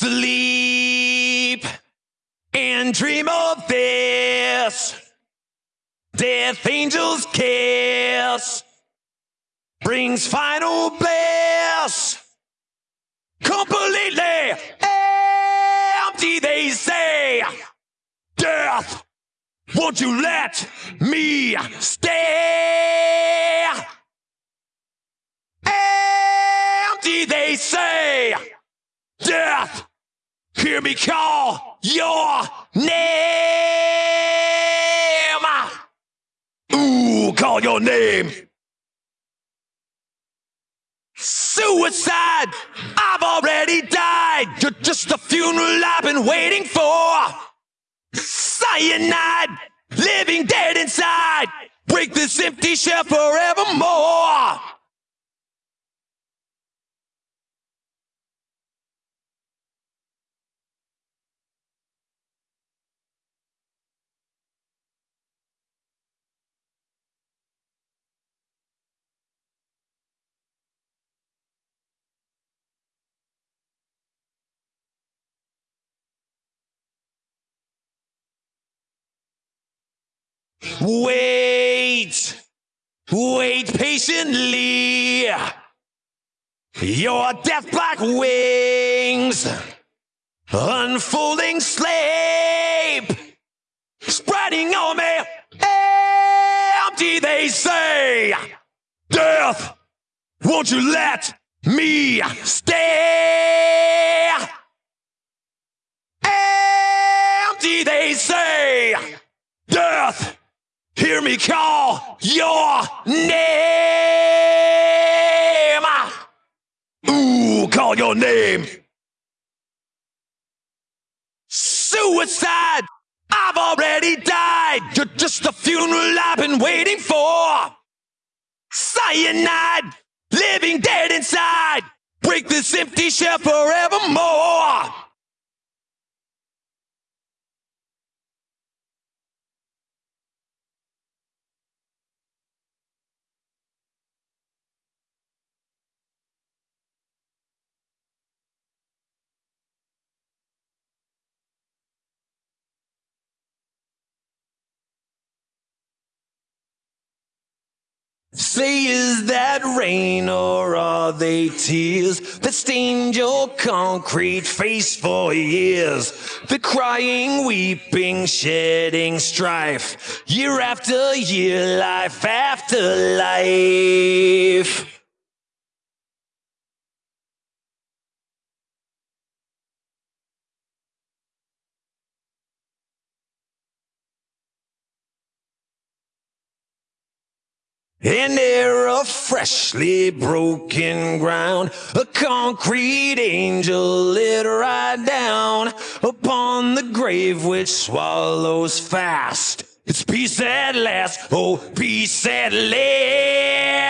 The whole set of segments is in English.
Sleep and dream of this. Death Angel's kiss brings final bliss. Completely empty, they say. Death, won't you let me stay? Empty, hear me call your name. Ooh, call your name. Suicide, I've already died. You're just a funeral I've been waiting for. Cyanide, living dead inside. Break this empty shell forevermore. Wait, wait patiently. Your death black wings, unfolding sleep, spreading on me. Empty, they say. Death, won't you let me stay? Call your name. Ah. Ooh, call your name. Suicide, I've already died. You're just the funeral I've been waiting for. Cyanide, living dead inside. Break this empty shell forevermore. Say, is that rain or are they tears that stained your concrete face for years? The crying, weeping, shedding strife, year after year, life after life. An era of freshly broken ground, a concrete angel lit right down upon the grave which swallows fast. It's peace at last, oh, peace at last.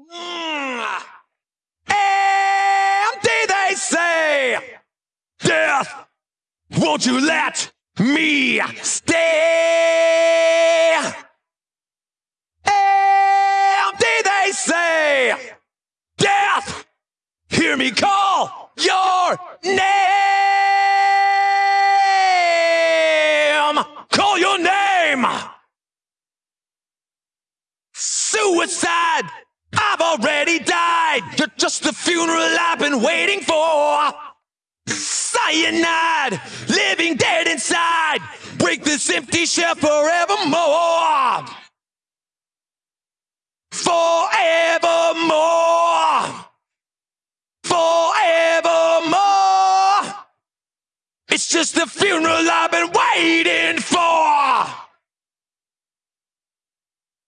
Mm. Empty, they say. Death, Won't you let me stay? Empty, they say. Death, hear me call your name. Call your name. Suicide, I've already died. You're just the funeral I've been waiting for. Cyanide, living dead inside. Break this empty shell forevermore. Forevermore. Forevermore. It's just the funeral I've been waiting for.